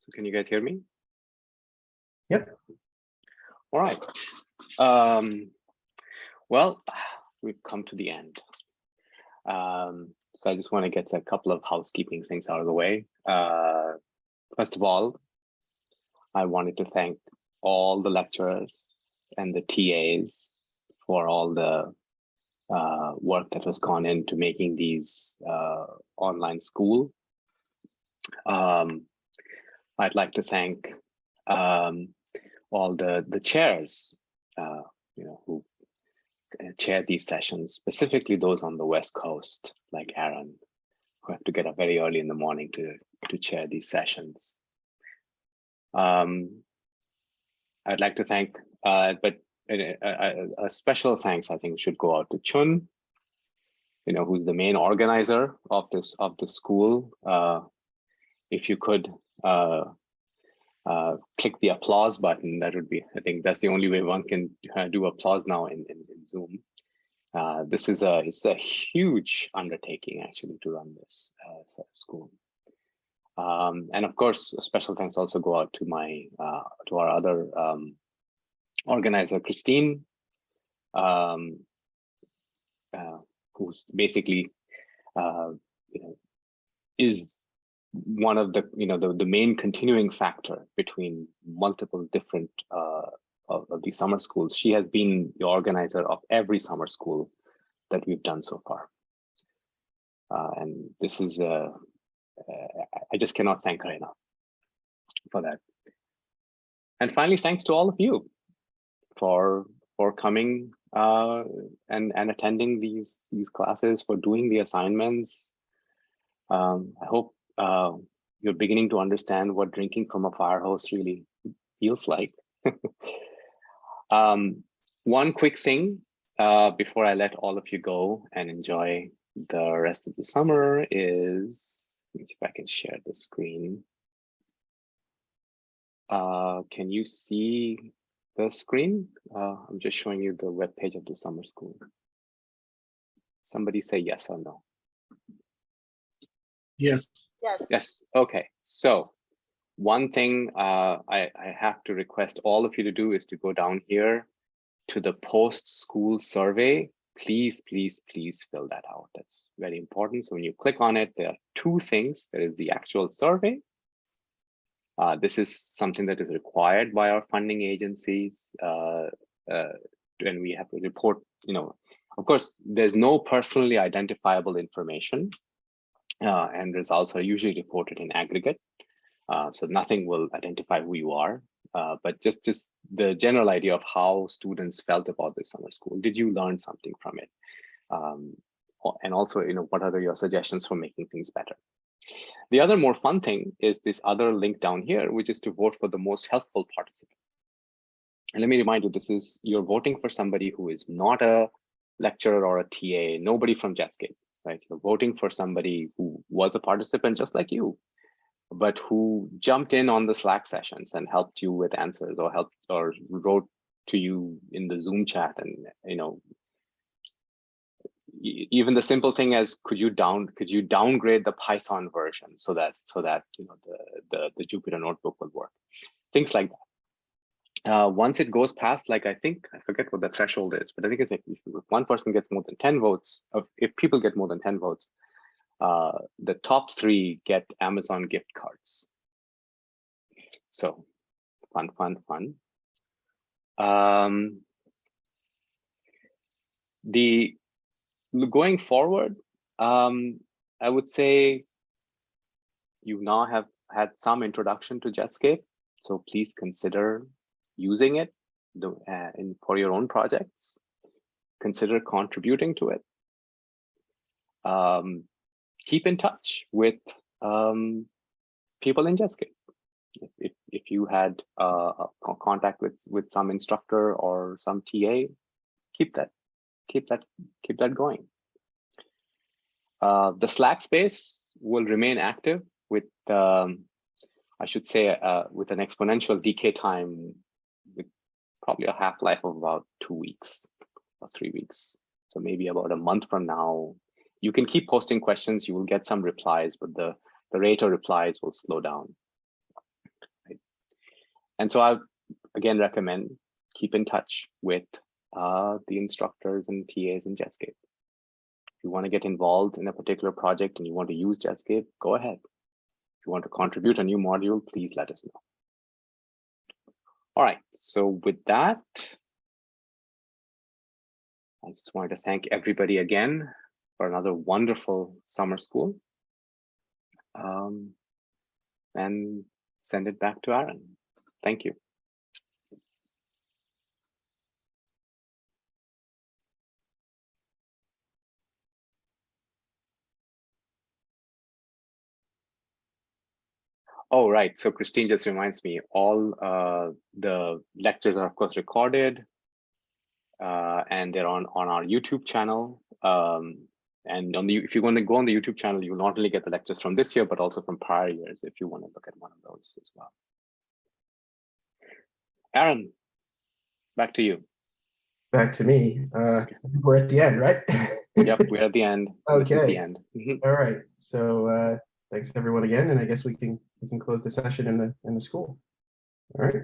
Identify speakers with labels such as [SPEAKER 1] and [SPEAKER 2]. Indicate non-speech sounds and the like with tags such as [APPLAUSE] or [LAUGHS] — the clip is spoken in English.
[SPEAKER 1] So can you guys hear me?
[SPEAKER 2] Yep.
[SPEAKER 1] All right. Um, well, we've come to the end. Um, so I just want to get a couple of housekeeping things out of the way. Uh, first of all, I wanted to thank all the lecturers and the TAs for all the uh, work that has gone into making these uh, online school. Um, I'd like to thank um, all the the chairs, uh, you know, who uh, chair these sessions, specifically those on the West Coast, like Aaron, who have to get up very early in the morning to to chair these sessions. Um, I'd like to thank, uh, but a, a, a, special thanks I think should go out to Chun, you know, who's the main organizer of this of the school. Uh, if you could uh, uh, click the applause button, that would be, I think that's the only way one can uh, do applause now in, in, in Zoom. Uh, this is a, it's a huge undertaking actually to run this uh, school. Um, and of course, special thanks also go out to my, uh, to our other um, organizer, Christine, um, uh, who's basically, you know, is one of the you know the, the main continuing factor between multiple different uh, of, of these summer schools. She has been the organizer of every summer school that we've done so far. Uh, and this is, uh, uh, I just cannot thank her enough for that. And finally, thanks to all of you for for coming uh, and and attending these these classes, for doing the assignments. Um, I hope uh, you're beginning to understand what drinking from a fire hose really feels like. [LAUGHS] um, one quick thing uh, before I let all of you go and enjoy the rest of the summer is, if I can share the screen. Uh, can you see the screen? Uh, I'm just showing you the web page of the summer school. Somebody say yes or no.
[SPEAKER 2] Yes.
[SPEAKER 3] Yes.
[SPEAKER 1] Yes. Okay. So one thing uh, I, I have to request all of you to do is to go down here to the post-school survey. Please, please, please fill that out. That's very important. So when you click on it, there are two things. There is the actual survey. Uh, this is something that is required by our funding agencies. Uh, uh, and we have to report, you know, of course, there's no personally identifiable information uh, and results are usually reported in aggregate. Uh, so nothing will identify who you are, uh, but just, just the general idea of how students felt about the summer school. Did you learn something from it? Um, and also, you know, what are your suggestions for making things better? The other more fun thing is this other link down here, which is to vote for the most helpful participant. And let me remind you, this is you're voting for somebody who is not a lecturer or a TA, nobody from Jetscape right? You're voting for somebody who was a participant just like you, but who jumped in on the Slack sessions and helped you with answers or helped or wrote to you in the Zoom chat and, you know, even the simple thing as could you down could you downgrade the Python version so that so that you know the the, the Jupyter notebook will work, things like that uh, once it goes past, like I think, I forget what the threshold is, but I think it's like if one person gets more than 10 votes, if people get more than 10 votes, uh, the top three get Amazon gift cards. So fun, fun, fun. Um, the going forward, um, I would say you now have had some introduction to Jetscape. So please consider using it uh, in, for your own projects, consider contributing to it. Um, keep in touch with um, people in Jetscape. If, if you had uh, contact with, with some instructor or some TA, keep that, keep that, keep that going. Uh, the Slack space will remain active with, um, I should say, uh, with an exponential decay time probably a half-life of about two weeks or three weeks. So maybe about a month from now, you can keep posting questions, you will get some replies, but the, the rate of replies will slow down. And so I again recommend keep in touch with uh, the instructors and TAs in Jetscape. If you want to get involved in a particular project and you want to use Jetscape, go ahead. If you want to contribute a new module, please let us know. All right, so with that, I just wanted to thank everybody again for another wonderful summer school. Um, and send it back to Aaron. Thank you. Oh, right. So Christine just reminds me, all uh, the lectures are of course recorded. Uh, and they're on on our YouTube channel. Um, and on the if you want to go on the YouTube channel, you will not only get the lectures from this year, but also from prior years if you want to look at one of those as well. Aaron, back to you.
[SPEAKER 2] Back to me. Uh, we're at the end, right? [LAUGHS]
[SPEAKER 1] Yep, we're at the end. Is the end. Mhm.
[SPEAKER 2] All right. So uh, thanks everyone again, and I guess we can we can close the session in the in the school. All right.